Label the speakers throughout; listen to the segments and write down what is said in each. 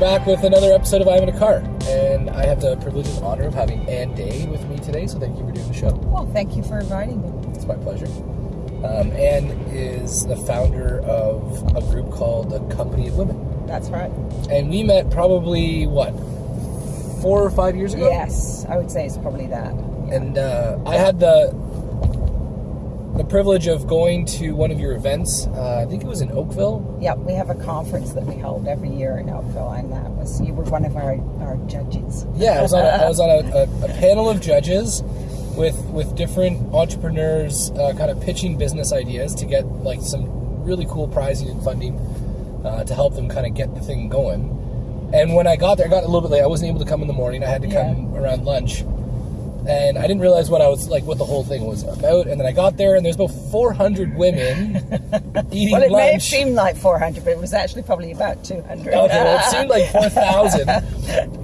Speaker 1: back with another episode of I'm in a Car, and I have the privilege and honor of having Ann Day with me today. So thank you for doing the show.
Speaker 2: Well, thank you for inviting me.
Speaker 1: It's my pleasure. Um, Ann is the founder of a group called the Company of Women,
Speaker 2: That's right.
Speaker 1: and we met probably what four or five years ago.
Speaker 2: Yes, I would say it's probably that. Yeah.
Speaker 1: And uh, I had the the privilege of going to one of your events. Uh, I think it was in Oakville.
Speaker 2: Yep, we have a conference that we hold every year in Oakville, and that was you were one of our, our judges.
Speaker 1: Yeah, I was on a, I was on a, a, a panel of judges with with different entrepreneurs, uh, kind of pitching business ideas to get like some really cool prizing and funding uh, to help them kind of get the thing going. And when I got there, I got a little bit late. I wasn't able to come in the morning. I had to come around lunch, and I didn't realize what I was like, what the whole thing was about. And then I got there, and there's about 400 women eating
Speaker 2: Well, it may have seemed like 400, but it was actually probably about 200.
Speaker 1: Okay, well, it seemed like 4,000.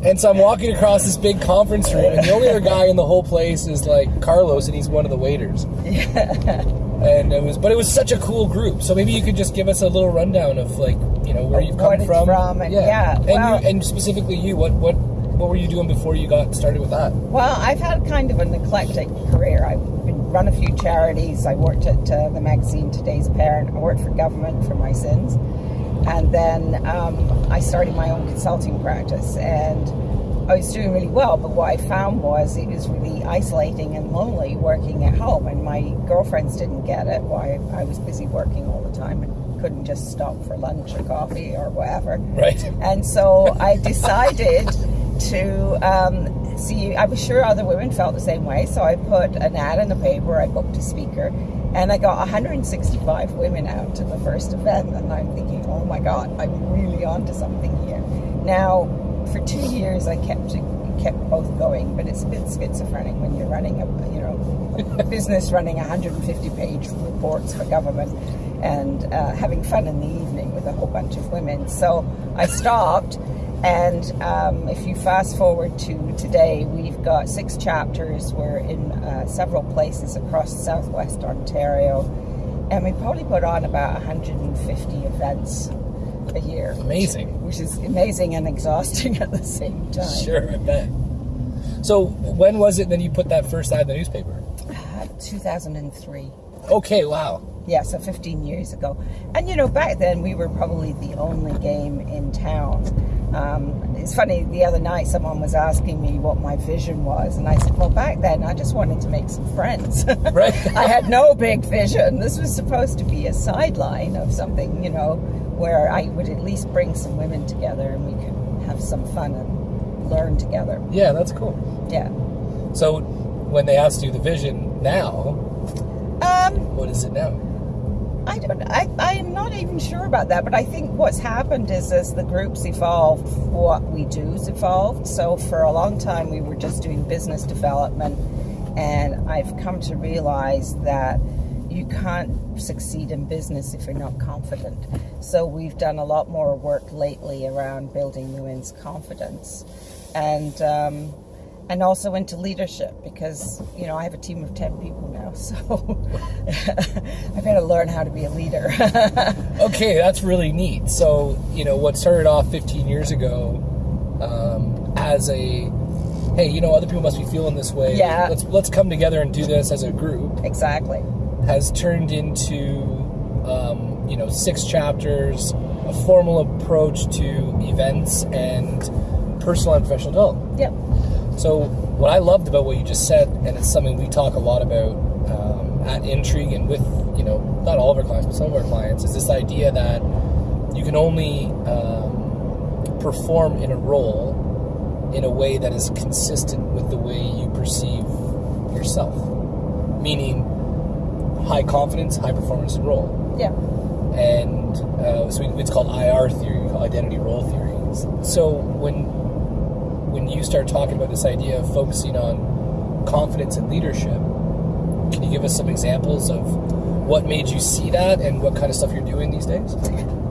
Speaker 1: and so I'm walking across this big conference room, and the only other guy in the whole place is like Carlos, and he's one of the waiters. Yeah. And it was, but it was such a cool group. So maybe you could just give us a little rundown of like, you know, where you've come from.
Speaker 2: from, and yeah,
Speaker 1: and,
Speaker 2: well-
Speaker 1: you, and specifically you, what what what were you doing before you got started with that?
Speaker 2: Well, I've had kind of an eclectic career. I've been, run a few charities. I worked at uh, the magazine Today's Parent. I worked for government for my sins. And then um, I started my own consulting practice. And I was doing really well. But what I found was it was really isolating and lonely working at home. And my girlfriends didn't get it. Why I was busy working all the time and couldn't just stop for lunch or coffee or whatever.
Speaker 1: Right.
Speaker 2: And so I decided to um, see. I was sure other women felt the same way, so I put an ad in the paper. I booked a speaker, and I got 165 women out to the first event. And I'm thinking, oh my god, I'm really onto something here. Now, for two years, I kept kept both going, but it's a bit schizophrenic when you're running a you know a business running 150 page reports for government and uh, having fun in the evening with a whole bunch of women. So I stopped. And um, if you fast forward to today, we've got six chapters. We're in uh, several places across southwest Ontario, and we probably put on about 150 events a year.
Speaker 1: Amazing.
Speaker 2: Which is amazing and exhausting at the same time.
Speaker 1: Sure, I bet. So when was it that you put that first ad in the newspaper?
Speaker 2: Uh, 2003.
Speaker 1: Okay, wow.
Speaker 2: Yeah, so 15 years ago. And you know, back then we were probably the only game in town. Um, it's funny, the other night someone was asking me what my vision was, and I said, Well, back then I just wanted to make some friends.
Speaker 1: Right.
Speaker 2: I had no big vision. This was supposed to be a sideline of something, you know, where I would at least bring some women together and we could have some fun and learn together.
Speaker 1: Yeah, that's cool.
Speaker 2: Yeah.
Speaker 1: So when they asked you the vision now,
Speaker 2: Um,
Speaker 1: what is it now?
Speaker 2: I don't. I, I'm not even sure about that, but I think what's happened is as the groups evolved, what we do's evolved. So for a long time, we were just doing business development, and I've come to realize that you can't succeed in business if you're not confident. So we've done a lot more work lately around building women's confidence, and. Um, and also into leadership because you know I have a team of ten people now, so I've got to learn how to be a leader.
Speaker 1: Okay, that's really neat. So, you know, what started off 15 years ago um, as a, hey, you know, other people must be feeling this way.
Speaker 2: Yeah.
Speaker 1: Let's let's come together and do this as a group.
Speaker 2: exactly.
Speaker 1: Has turned into, um, you know, six chapters, a formal approach to events and personal and professional development.
Speaker 2: Yep.
Speaker 1: So, what I loved about what you just said, and it's something we talk a lot about um, at Intrigue and with, you know, not all of our clients, but some of our clients, is this idea that you can only um, perform in a role in a way that is consistent with the way you perceive yourself. Meaning, high confidence, high performance and role
Speaker 2: Yeah.
Speaker 1: and uh, so it's called IR theory, identity role theory. So when when you start talking about this idea of focusing on confidence and leadership, can you give us some examples of what made you see that and what kind of stuff you're doing these days?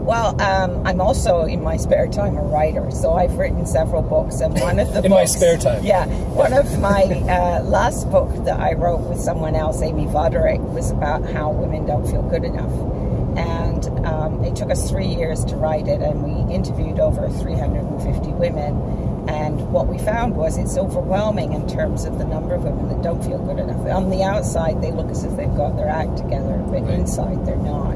Speaker 2: Well, um, I'm also in my spare time a writer, so I've written several books, and one of the
Speaker 1: In my spare time.
Speaker 2: yeah, one of my uh, last book that I wrote with someone else, Amy Voderick, was about how women don't feel good enough, and and um, it took us three years to write it, and we interviewed over 350 women. And what we found was it's overwhelming in terms of the number of women that don't feel good enough. On the outside, they look as if they've got their act together, but
Speaker 1: Right.
Speaker 2: inside, they're not.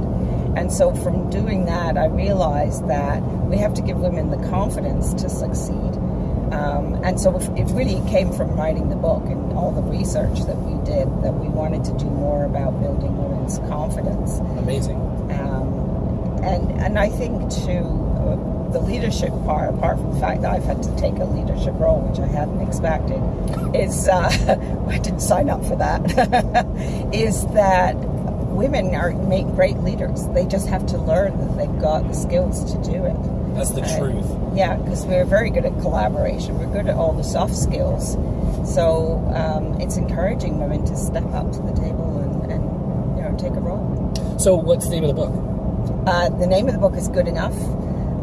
Speaker 2: And so, from doing that, I realized that we have to give women the confidence to succeed. Um, and so, if- it really came from writing the book and all the research that we did that we wanted to do more about building women's confidence.
Speaker 1: Amazing.
Speaker 2: Um, and and I think too, the leadership part, apart from the fact that I've had to take a leadership role, which I hadn't expected, is uh, I didn't sign up for that. is that women are make great leaders. They just have to learn that they've got the skills to do it.
Speaker 1: That's the
Speaker 2: Right.
Speaker 1: truth.
Speaker 2: Yeah, because we're very good at collaboration. We're good at all the soft skills. So um, it's encouraging women to step up to the table and, and you know take a role.
Speaker 1: So, what's the name of the book?
Speaker 2: Uh, the name of the book is Good Enough.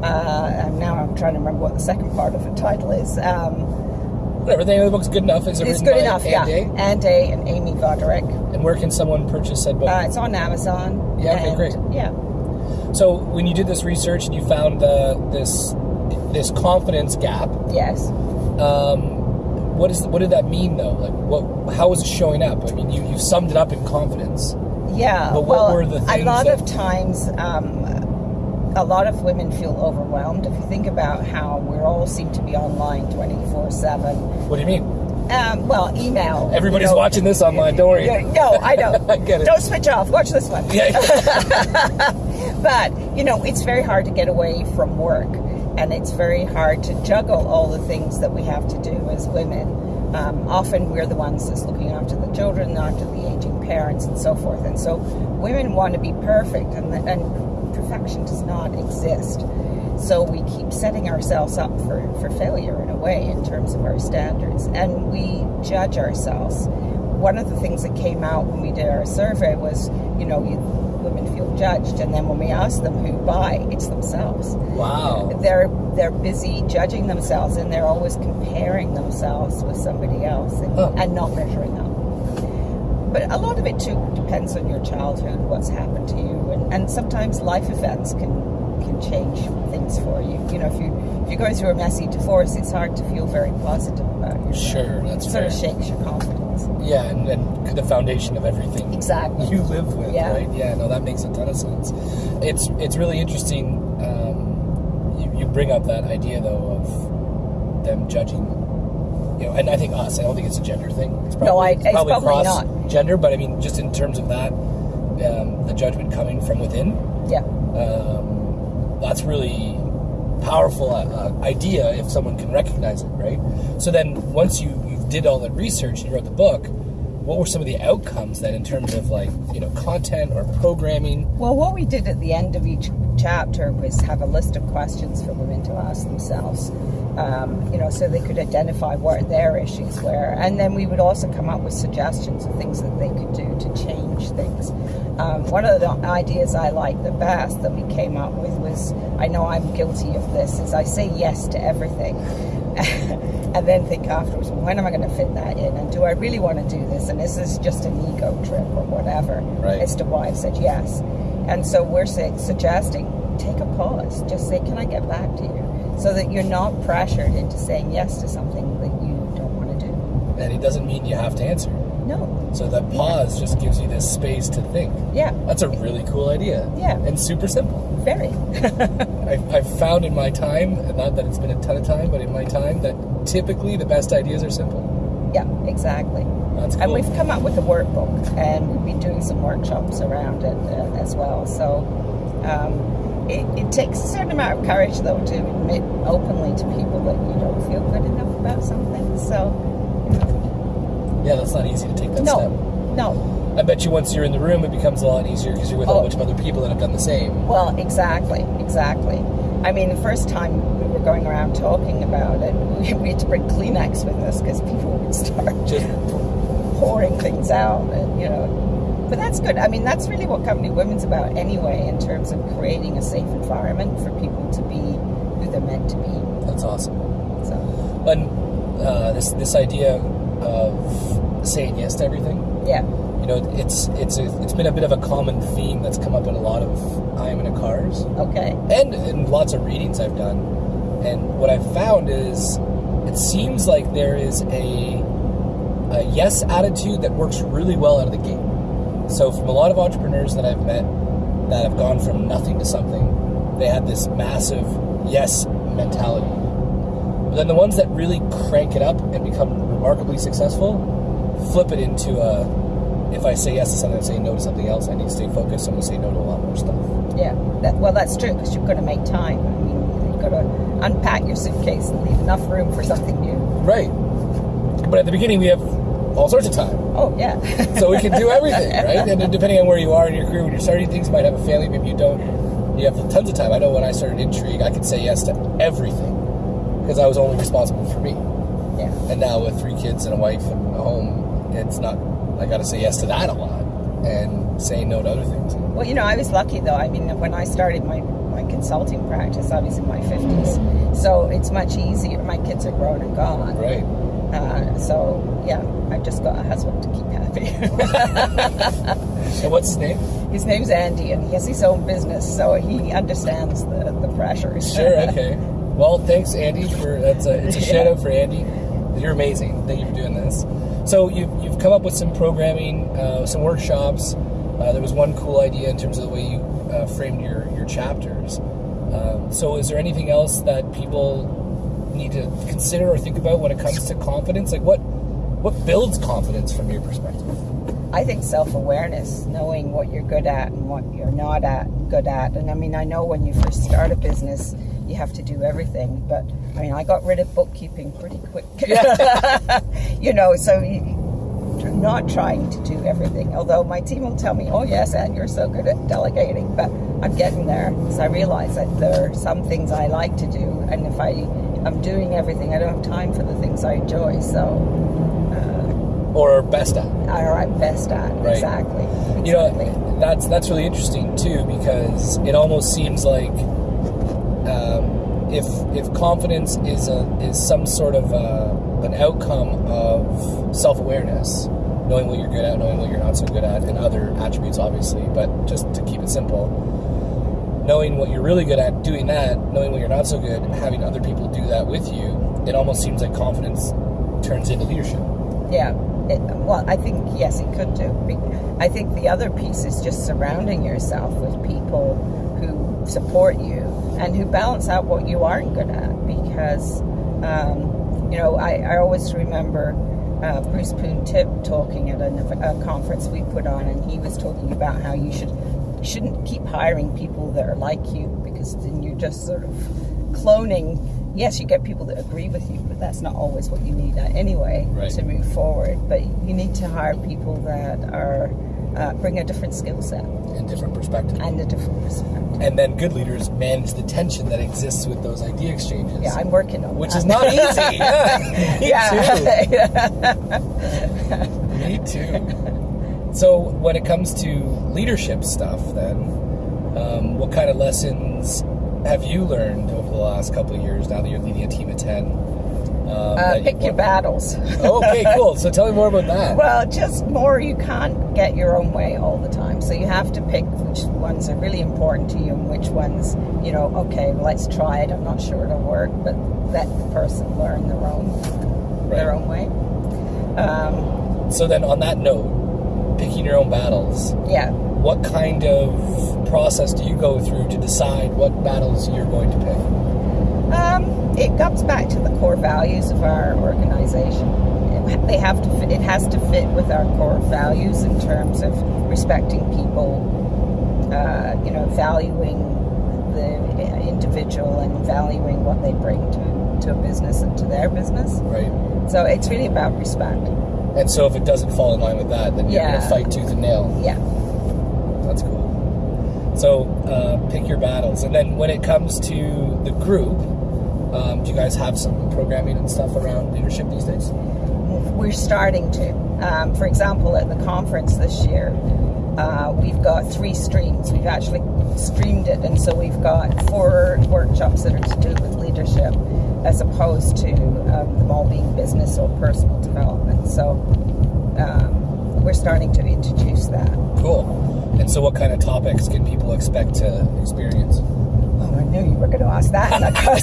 Speaker 2: Uh, and now I'm trying to remember what the second part of the title is. Um,
Speaker 1: Whatever. The name of the book's good enough. Is it
Speaker 2: it's good enough, yeah.
Speaker 1: Day?
Speaker 2: Ann Day and Amy Voderick.
Speaker 1: And where can someone purchase said book?
Speaker 2: Uh, it's on Amazon.
Speaker 1: Yeah, okay,
Speaker 2: and-
Speaker 1: great.
Speaker 2: Yeah.
Speaker 1: so, when you did this research and you found uh, this this confidence gap,
Speaker 2: Yes.
Speaker 1: um, what is what did that mean though? Like, what? How was it showing up? I mean, you, you summed it up in confidence.
Speaker 2: Yeah.
Speaker 1: But what
Speaker 2: well,
Speaker 1: were the
Speaker 2: a lot
Speaker 1: that-
Speaker 2: of times, um, a lot of women feel overwhelmed. If you think about how we all seem to be online 24 7.
Speaker 1: What do you mean?
Speaker 2: Um, well, email. you
Speaker 1: Everybody's
Speaker 2: know.
Speaker 1: watching this online. Don't worry.
Speaker 2: No, I know.
Speaker 1: I get it.
Speaker 2: Don't switch off. Watch this one.
Speaker 1: Yeah.
Speaker 2: But, you know, it's very hard to get away from work. And it's very hard to juggle all the things that we have to do as women. Um, often we're the ones that's looking after the children, after the aging parents, and so forth. And so women want to be perfect, and, and perfection does not exist. So we keep setting ourselves up for, for failure in a way in terms of our standards. And we judge ourselves. One of the things that came out when we did our survey was, you know, you, women feel judged. And then when we ask them who buy, it's themselves.
Speaker 1: Wow.
Speaker 2: They're they're busy judging themselves and they're always comparing themselves with somebody else and,
Speaker 1: Huh.
Speaker 2: and not measuring up. But a lot of it too depends on your childhood, what's happened to you, and, and sometimes life events can can change things for you. You know, if you if you're going through a messy divorce, it's hard to feel very positive about yourself.
Speaker 1: Sure, that's
Speaker 2: it sort of shakes your confidence.
Speaker 1: Yeah, and, and the foundation of everything
Speaker 2: Exactly.
Speaker 1: you live with,
Speaker 2: Yeah.
Speaker 1: right? Yeah, no, that makes a ton of sense. It's it's really interesting. Um, you, you bring up that idea though of them judging, you know, and I think us. I don't think it's a gender thing. It's probably,
Speaker 2: No, I- it's probably
Speaker 1: cross
Speaker 2: not.
Speaker 1: Gender, but I mean, just in terms of that, um, the judgment coming from within.
Speaker 2: Yeah.
Speaker 1: um, that's really powerful uh, uh, idea if someone can recognize it, right? So then, once you you did all the research and you wrote the book, what were some of the outcomes then in terms of like you know content or programming?
Speaker 2: Well, what we did at the end of each chapter was have a list of questions for women to ask themselves. Um, you know, so they could identify what their issues were, and then we would also come up with suggestions of things that they could do to change things. Um, one of the ideas I liked the best that we came up with was, I know I'm guilty of this, is I say yes to everything. and then think afterwards, well, when am I going to fit that in? And do I really want to do this? And is this just an ego trip or whatever
Speaker 1: Right.
Speaker 2: as to why I've said yes? And so we're say, suggesting take a pause. Just say, can I get back to you? So that you're not pressured into saying yes to something that you don't want to do.
Speaker 1: And it doesn't mean you have to answer.
Speaker 2: No.
Speaker 1: So that pause just gives you this space to think.
Speaker 2: Yeah.
Speaker 1: That's a really cool idea.
Speaker 2: Yeah.
Speaker 1: And super simple.
Speaker 2: Very.
Speaker 1: I've, I've found in my time, not that it's been a ton of time, but in my time, that typically the best ideas are simple.
Speaker 2: yeah, exactly.
Speaker 1: That's cool.
Speaker 2: And we've come up with a workbook, and we've been doing some workshops around it uh, as well. So um, it, it takes a certain amount of courage, though, to admit openly to people that you don't feel good enough about something. So,
Speaker 1: yeah, that's not easy to take that
Speaker 2: no,
Speaker 1: step.
Speaker 2: no.
Speaker 1: I bet you once you're in the room, it becomes a lot easier because you're with a
Speaker 2: Oh.
Speaker 1: bunch of other people that have done the same.
Speaker 2: Well, exactly, exactly. I mean, the first time we were going around talking about it, we, we had to bring Kleenex with us because people would start
Speaker 1: Just
Speaker 2: pouring things out, and you know. But that's good. I mean, that's really what Company Women's about anyway, in terms of creating a safe environment for people to be who they're meant to be.
Speaker 1: that's awesome.
Speaker 2: So,
Speaker 1: And uh, this this idea of saying yes to everything.
Speaker 2: yeah,
Speaker 1: You you know, it's it's a, it's been a bit of a common theme that's come up in a lot of I'm in a cars
Speaker 2: Okay.
Speaker 1: and in lots of readings I've done. And what I've found is it seems like there is a, a yes attitude that works really well out of the gate. So from a lot of entrepreneurs that I've met that have gone from nothing to something, they had this massive yes mentality. But then the ones that really crank it up and become remarkably successful flip it into a if I say yes to something, I say no to something else. I need to stay focused. I'm going to say no to a lot more stuff.
Speaker 2: Yeah. That, well, that's true because you've got to make time. I mean, you've got to unpack your suitcase and leave enough room for something new.
Speaker 1: Right. But at the beginning, we have all sorts of time.
Speaker 2: Oh, yeah.
Speaker 1: So we can do everything, right? And depending on where you are in your career, when you're starting things, you might have a family, maybe you don't. You have tons of time. I know when I started Intrigue, I could say yes to everything because I was only responsible for me.
Speaker 2: yeah.
Speaker 1: And now with three kids and a wife and a home, it's not, I got to say yes to that a lot and say no to other things.
Speaker 2: Well, you know, I was lucky though. I mean, when I started my, my consulting practice, I was in my 50s. So it's much easier. My kids are grown and gone.
Speaker 1: Right.
Speaker 2: Uh, so, yeah, I've just got a husband to keep happy.
Speaker 1: And what's his name?
Speaker 2: his name's Andy and he has his own business, so he understands the, the pressures.
Speaker 1: Sure, okay. Well, thanks, Andy, for that's a, it's a shout out for Andy. You're amazing. Thank you for doing this. So you've, you've come up with some programming, uh, some workshops. Uh, there was one cool idea in terms of the way you uh, framed your, your chapters. Um, so is there anything else that people need to consider or think about when it comes to confidence? Like what what builds confidence from your perspective?
Speaker 2: I think self awareness, knowing what you're good at and what you're not at good at. And I mean, I know when you first start a business, you have to do everything. But I mean, I got rid of bookkeeping pretty quick. you know, so you, not trying to do everything. Although my team will tell me, "Oh yes, and you're so good at delegating," but I'm getting there. So I realize that there are some things I like to do, and if I I'm doing everything, I don't have time for the things I enjoy. So.
Speaker 1: Or best at?
Speaker 2: Are I'm best at
Speaker 1: Right.
Speaker 2: exactly.
Speaker 1: You
Speaker 2: exactly.
Speaker 1: know, that's that's really interesting too because it almost seems like um, if if confidence is a is some sort of uh an outcome of self awareness, knowing what you're good at, knowing what you're not so good at, and other attributes, obviously. But just to keep it simple, knowing what you're really good at, doing that, knowing what you're not so good, having other people do that with you, it almost seems like confidence turns into leadership.
Speaker 2: Yeah. It, well, I think yes, it could do. I think the other piece is just surrounding yourself with people who support you and who balance out what you aren't good at. Because, um, you know, I, I always remember uh, Bruce Poon Tip talking at a, a conference we put on, and he was talking about how you should you shouldn't keep hiring people that are like you because then you're just sort of cloning. Yes, you get people that agree with you, but that's not always what you need uh, anyway
Speaker 1: Right.
Speaker 2: to move forward. But you need to hire people that are uh, bring a different skill set
Speaker 1: And different perspective.
Speaker 2: and a different perspective.
Speaker 1: and then good leaders manage the tension that exists with those idea exchanges.
Speaker 2: Yeah, I'm working on
Speaker 1: which
Speaker 2: that.
Speaker 1: is not easy. Yeah, me too.
Speaker 2: yeah.
Speaker 1: Me too. So when it comes to leadership stuff, then, um, what kind of lessons have you learned over the last couple of years? Now that you're leading a team of ten, um,
Speaker 2: uh, pick
Speaker 1: you
Speaker 2: your battles.
Speaker 1: okay, cool. So tell me more about that.
Speaker 2: Well, just more, you can't get your own way all the time. So you have to pick which ones are really important to you and which ones, you know, okay, let's try it. I'm not sure it'll work, but let the person learn their own, their own way. Um,
Speaker 1: So then, on that note, picking your own battles.
Speaker 2: yeah.
Speaker 1: What kind of process do you go through to decide what battles you're going to pick?
Speaker 2: Um, it comes back to the core values of our organization. It, they have to. Fit, it has to fit with our core values in terms of respecting people. Uh, you know, valuing the individual and valuing what they bring to, to a business and to their business.
Speaker 1: Right.
Speaker 2: So it's really about respect.
Speaker 1: And so if it doesn't fall in line with that, then you're
Speaker 2: Yeah.
Speaker 1: going to fight tooth and nail.
Speaker 2: Yeah.
Speaker 1: That's cool. So uh, pick your battles. And then when it comes to the group, um, do you guys have some programming and stuff around leadership these days?
Speaker 2: we're starting to. Um, for example, at the conference this year, uh, we've got three streams. We've actually streamed it, and so we've got four workshops that are to do with leadership, as opposed to um, them all being business or personal development. So um, we're starting to introduce that.
Speaker 1: Cool. And so, what kind of topics can people expect to experience?
Speaker 2: Oh, I knew you were going to ask that.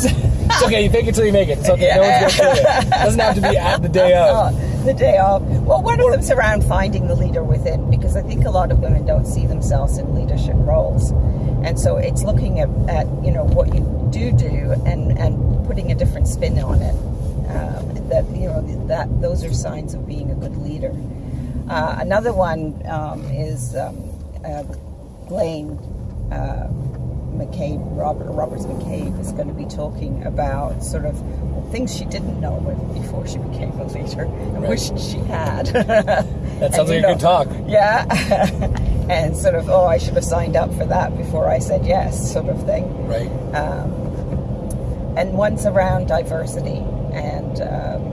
Speaker 1: It's okay. You fake it till you make it. It's okay.
Speaker 2: Yeah.
Speaker 1: No one's gonna kill it. Doesn't have to be at the day of.
Speaker 2: Oh, the day of. Well, one of them's around finding the leader within, because I think a lot of women don't see themselves in leadership roles, and so it's looking at, at you know what you do do and and putting a different spin on it. Um, that you know that those are signs of being a good leader. Uh, another one um, is um, uh, Blaine. Uh, McCabe, Robert Roberts McCabe is going to be talking about sort of things she didn't know before she became a leader and
Speaker 1: Right.
Speaker 2: wished she had.
Speaker 1: That sounds like a good talk.
Speaker 2: Yeah, and sort of oh, I should have signed up for that before I said yes, sort of thing.
Speaker 1: Right.
Speaker 2: Um, and one's around diversity and um,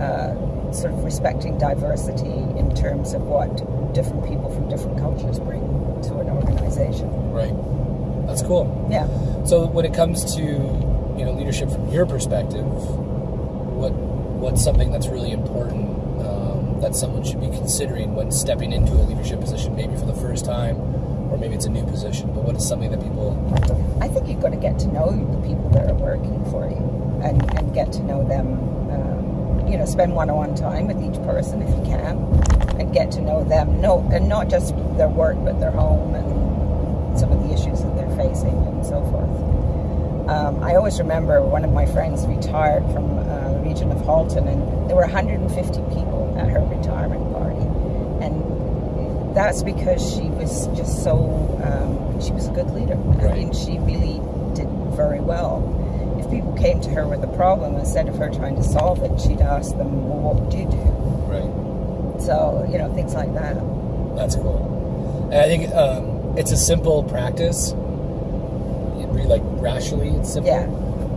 Speaker 2: uh, sort of respecting diversity in terms of what different people from different cultures bring to an organization.
Speaker 1: Right. That's cool.
Speaker 2: Yeah.
Speaker 1: So when it comes to you know leadership from your perspective, what what's something that's really important um, that someone should be considering when stepping into a leadership position, maybe for the first time, or maybe it's a new position. But what is something that people?
Speaker 2: I think you've got to get to know the people that are working for you and, and get to know them. You know, spend one-on-one time with each person if you can, and get to know them. No, and not just their work, but their home and some of the issues that they're facing and so forth. Um, I always remember one of my friends retired from uh, the region of Halton, and there were 150 people at her retirement party, and that's because she was just so um, she was a good leader. I mean, she really did very well. People came to her with a problem, instead of her trying to solve it, she'd ask them, "Well, what would you do?"
Speaker 1: Right.
Speaker 2: So you know, things like that.
Speaker 1: That's cool. And I think um, it's a simple practice. Really, like rationally, it's simple,
Speaker 2: Yeah.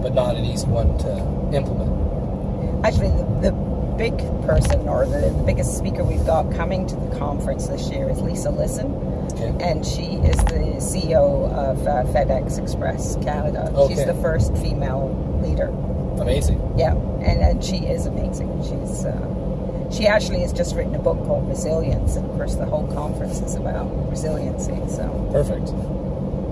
Speaker 1: but not an easy one to implement.
Speaker 2: Actually, the, the big person or the, the biggest speaker we've got coming to the conference this year is Lisa Lisson,
Speaker 1: Okay.
Speaker 2: and she is the CEO of uh, FedEx Express Canada. She's the first female leader.
Speaker 1: Amazing.
Speaker 2: Yeah, and, and she is amazing. She's uh, she actually has just written a book called Resilience, and of course, the whole conference is about resiliency. So
Speaker 1: Perfect.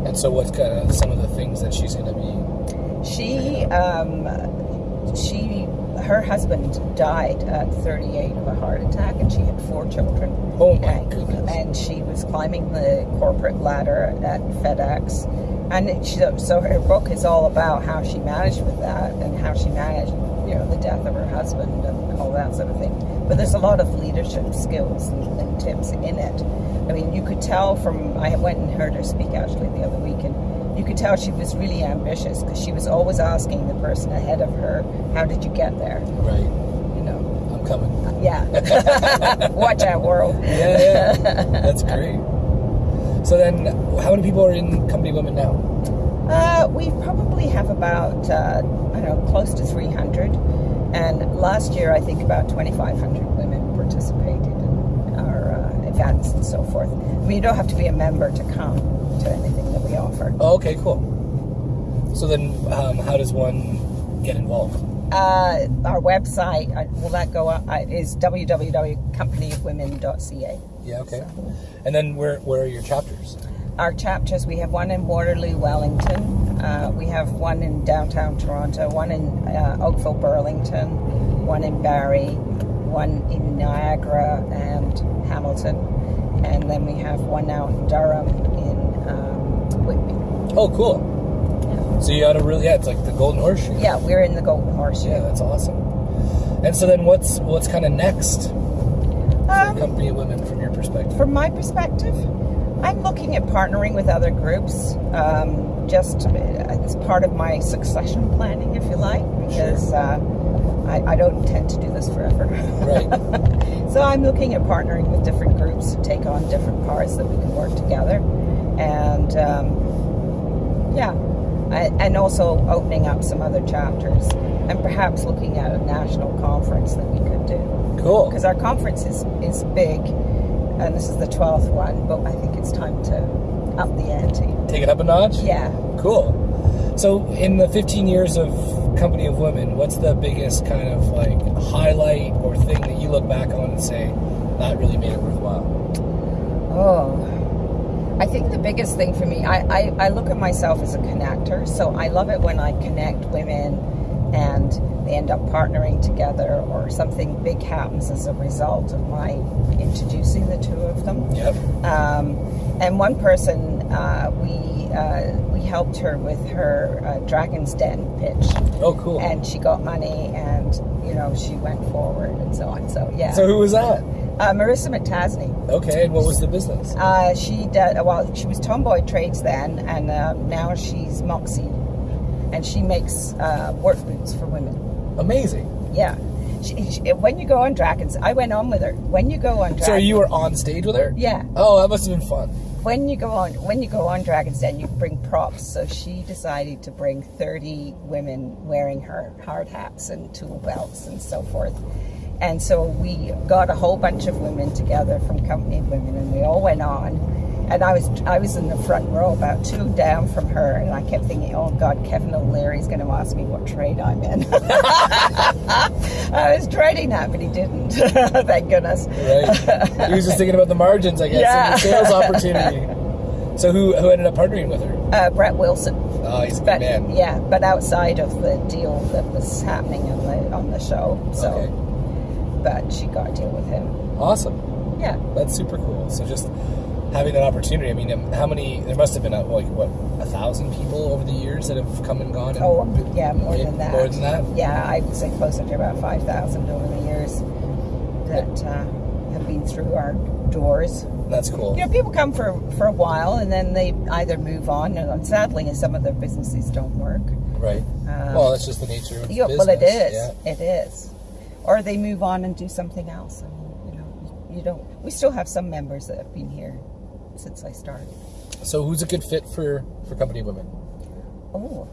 Speaker 1: And so, what's kind of some of the things that she's going to be?
Speaker 2: she um, she her husband died at 38 of a heart attack, and she had four children.
Speaker 1: Oh my
Speaker 2: and,
Speaker 1: goodness.
Speaker 2: And she was climbing the corporate ladder at FedEx. And she, so her book is all about how she managed with that and how she managed, you know, the death of her husband and all that sort of thing. But there's a lot of leadership skills and, and tips in it. I mean, you could tell from, I went and heard her speak actually the other week, and you could tell she was really ambitious because she was always asking the person ahead of her, how did you get there?
Speaker 1: Right.
Speaker 2: You know,
Speaker 1: I'm coming.
Speaker 2: yeah. Watch out, world.
Speaker 1: Yeah, yeah. That's great. So then, how many people are in Company Women now?
Speaker 2: Uh, we probably have about, uh, I don't know, close to 300. And last year, I think about 2,500 women participated in our uh, events and so forth. I mean, you don't have to be a member to come to anything offer.
Speaker 1: Oh, okay, cool. So then, um, how does one get involved?
Speaker 2: Uh, our website, uh, will that go up? Uh, is www.companyofwomen.ca.
Speaker 1: Yeah, okay. And then, where where are your chapters?
Speaker 2: Our chapters, we have one in Waterloo, Wellington. Uh, we have one in downtown Toronto, one in uh, Oakville, Burlington, one in Barrie, one in Niagara and Hamilton. And then we have one out in Durham.
Speaker 1: Oh, cool. So you got a really yeah, it's like the Golden Horseshoe.
Speaker 2: Yeah, we're in the Golden Horseshoe.
Speaker 1: Yeah, that's awesome. And so then, what's what's kind of next for
Speaker 2: Um,
Speaker 1: Company of Women from your perspective?
Speaker 2: From my perspective, I'm looking at partnering with other groups, um, just as part of my succession planning, if you like, because uh, I, I don't intend to do this forever.
Speaker 1: Right.
Speaker 2: so I'm looking at partnering with different groups to take on different parts that we can work together, and um, yeah, I, and also opening up some other chapters, and perhaps looking at a national conference that we could do
Speaker 1: Cool.
Speaker 2: because our conference is, is big and this is the 12th one but i think it's time to up the ante
Speaker 1: Take it up a notch.
Speaker 2: yeah
Speaker 1: Cool. So, in the 15 years of Company of Women, what's the biggest kind of like highlight or thing that you look back on and say, that really made it worthwhile?
Speaker 2: Oh, I think the biggest thing for me, I, I, I look at myself as a connector. So I love it when I connect women and they end up partnering together or something big happens as a result of my introducing the two of them.
Speaker 1: Yep.
Speaker 2: Um, and one person, uh, we uh, we helped her with her uh, Dragon's Den pitch,
Speaker 1: Oh, cool.
Speaker 2: and she got money, and you know she went forward and so on. So yeah,
Speaker 1: so who was that?
Speaker 2: Uh, Marissa McTasney.
Speaker 1: Okay, and what was the business?
Speaker 2: Uh, she did well. She was Tomboy Trades then, and uh, now she's Moxie, and she makes uh, work boots for women.
Speaker 1: Amazing.
Speaker 2: Yeah. She, she, when you go on Dragons, I went on with her. When you go on Dragons,
Speaker 1: So you were on stage with her?
Speaker 2: yeah.
Speaker 1: Oh, that must have been fun.
Speaker 2: When you go on, when you go on Dragons Den, you bring props. So she decided to bring thirty women wearing her hard hats and tool belts and so forth. And so we got a whole bunch of women together from Company Women, and we all went on. And I was I was in the front row, about two down from her, and I kept thinking, "Oh God, Kevin O'Leary's going to ask me what trade I'm in." I was dreading that, but he didn't. Thank goodness.
Speaker 1: Right. he was just thinking about the margins, I guess,
Speaker 2: Yeah.
Speaker 1: and the sales opportunity. So who who ended up partnering with her?
Speaker 2: Uh, Brett Wilson.
Speaker 1: Oh, he's a good
Speaker 2: but
Speaker 1: man.
Speaker 2: yeah, but outside of the deal that was happening on the on the show, so
Speaker 1: Okay.
Speaker 2: But she got to deal with him.
Speaker 1: Awesome.
Speaker 2: Yeah,
Speaker 1: That's super cool. So just having that opportunity. I mean, um, how many? There must have been uh, like what a thousand people over the years that have come and gone. And,
Speaker 2: oh yeah, more than that.
Speaker 1: More than that.
Speaker 2: Yeah, I would say closer to about five thousand over the years that uh, have been through our doors.
Speaker 1: That's cool.
Speaker 2: You know, people come for for a while and then they either move on, and sadly, some of their businesses don't work.
Speaker 1: Right.
Speaker 2: Um,
Speaker 1: well, that's just the nature of
Speaker 2: Yeah,
Speaker 1: business.
Speaker 2: well, it is.
Speaker 1: Yeah.
Speaker 2: It is. Or they move on and do something else. I mean, you know, you don't. We still have some members that have been here since I started.
Speaker 1: So who's a good fit for for company women?
Speaker 2: Oh,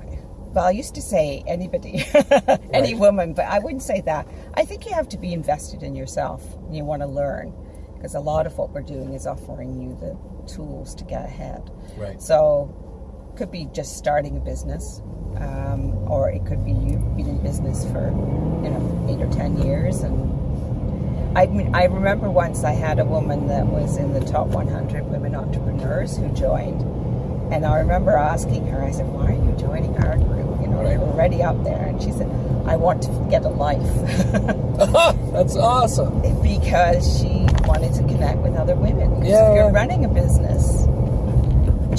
Speaker 2: well, I used to say anybody, any
Speaker 1: Right.
Speaker 2: woman, but I wouldn't say that. I think you have to be invested in yourself and you want to learn because a lot of what we're doing is offering you the tools to get ahead.
Speaker 1: Right.
Speaker 2: So, could be just starting a business, um, or it could be you've been in business for you know eight or ten years. And I mean, I remember once I had a woman that was in the top 100 women entrepreneurs who joined, and I remember asking her, I said, "Why are you joining our group? You know,
Speaker 1: Right.
Speaker 2: you're already up there." And she said, "I want to get a life."
Speaker 1: that's awesome.
Speaker 2: because she wanted to connect with other women
Speaker 1: Yeah,
Speaker 2: if you're running a business,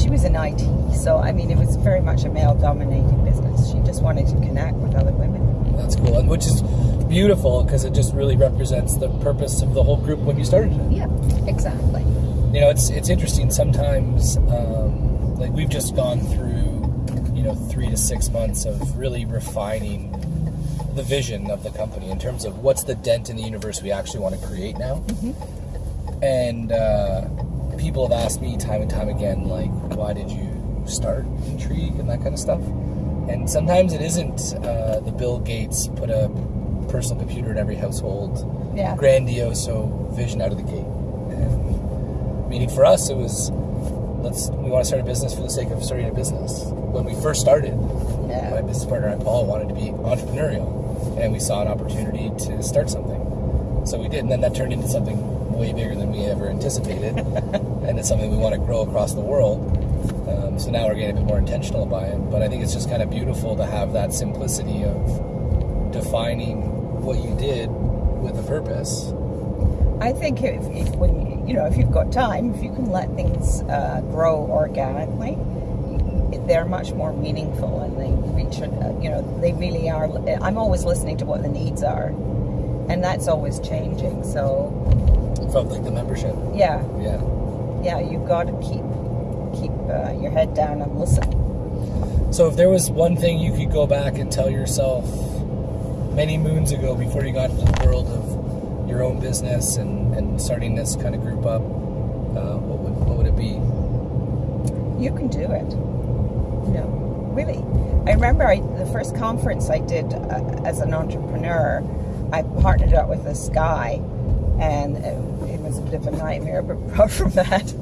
Speaker 2: she was in IT, so I mean, it was very much a male-dominated business. Just wanted to connect with other women.
Speaker 1: That's cool, and which is beautiful because it just really represents the purpose of the whole group when you started it.
Speaker 2: Yeah, exactly.
Speaker 1: You know, it's it's interesting. Sometimes, um, like we've just gone through, you know, three to six months of really refining the vision of the company in terms of what's the dent in the universe we actually want to create now. And uh, people have asked me time and time again, like, why did you start Intrigue and that kind of stuff? And sometimes it isn't uh, the Bill Gates put a personal computer in every household
Speaker 2: Yeah.
Speaker 1: grandiose vision out of the gate. And meaning for us, it was let's we want to start a business for the sake of starting a business. When we first started,
Speaker 2: Yeah.
Speaker 1: my business partner and Paul wanted to be entrepreneurial, and we saw an opportunity to start something. So we did, and then that turned into something way bigger than we ever anticipated, and it's something we want to grow across the world. So now we're getting a bit more intentional about it. But I think it's just kind of beautiful to have that simplicity of defining what you did with a purpose.
Speaker 2: I think if, if when you, know if you've got time, if you can let things uh, grow organically, they're much more meaningful and they reach. You know, they really are. I'm always listening to what the needs are, and that's always changing. So
Speaker 1: From like the membership,
Speaker 2: yeah,
Speaker 1: yeah.
Speaker 2: yeah, you've got to keep uh, your head down and listen.
Speaker 1: So if there was one thing you could go back and tell yourself many moons ago before you got into the world of your own business and, and starting this kind of group up, uh, what would what would it be?
Speaker 2: You can do it. No, really. I remember I, the first conference I did uh, as an entrepreneur, I partnered up with this guy, and it was a bit of a nightmare. But apart from that,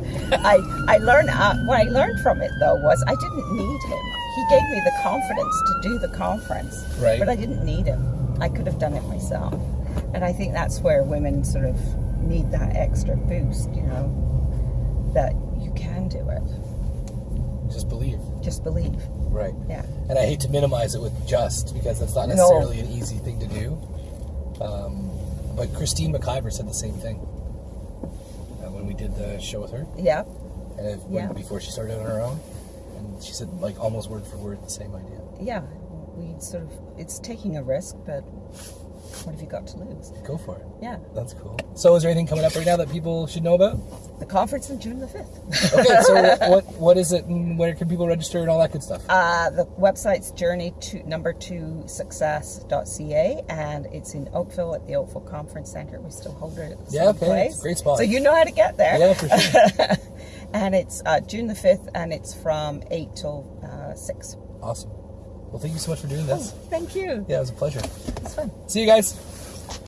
Speaker 2: I I learned uh, what I learned from it though was I didn't need him. He gave me the confidence to do the conference,
Speaker 1: Right.
Speaker 2: but I didn't need him. I could have done it myself, and I think that's where women sort of need that extra boost, you know, that you can do it.
Speaker 1: Just believe.
Speaker 2: Just believe.
Speaker 1: Right.
Speaker 2: Yeah.
Speaker 1: And I hate to minimize it with just because that's not
Speaker 2: No.
Speaker 1: necessarily an easy thing to do. Um, but Christine McIver said the same thing did the show with her,
Speaker 2: Yeah.
Speaker 1: and it,
Speaker 2: Yeah.
Speaker 1: before she started on her own, and she said like almost word for word the same idea.
Speaker 2: Yeah. We sort of, it's taking a risk, but what have you got to lose?
Speaker 1: Go for it.
Speaker 2: Yeah.
Speaker 1: That's cool. So, is there anything coming up right now that people should know about?
Speaker 2: The conference on June the 5th.
Speaker 1: Okay, so what what is it, and where can people register, and all that good stuff?
Speaker 2: Uh, the website's journey to number two success.ca and it's in Oakville at the Oakville Conference Center. We still hold it at the
Speaker 1: Yeah,
Speaker 2: same
Speaker 1: okay,
Speaker 2: place.
Speaker 1: great spot.
Speaker 2: So you know how to get there.
Speaker 1: Yeah, for sure.
Speaker 2: and it's uh, June the 5th and it's from 8 till uh, 6.
Speaker 1: awesome. Well, thank you so much for doing this.
Speaker 2: Oh, thank you.
Speaker 1: Yeah, it was a pleasure.
Speaker 2: It's fun.
Speaker 1: See you guys.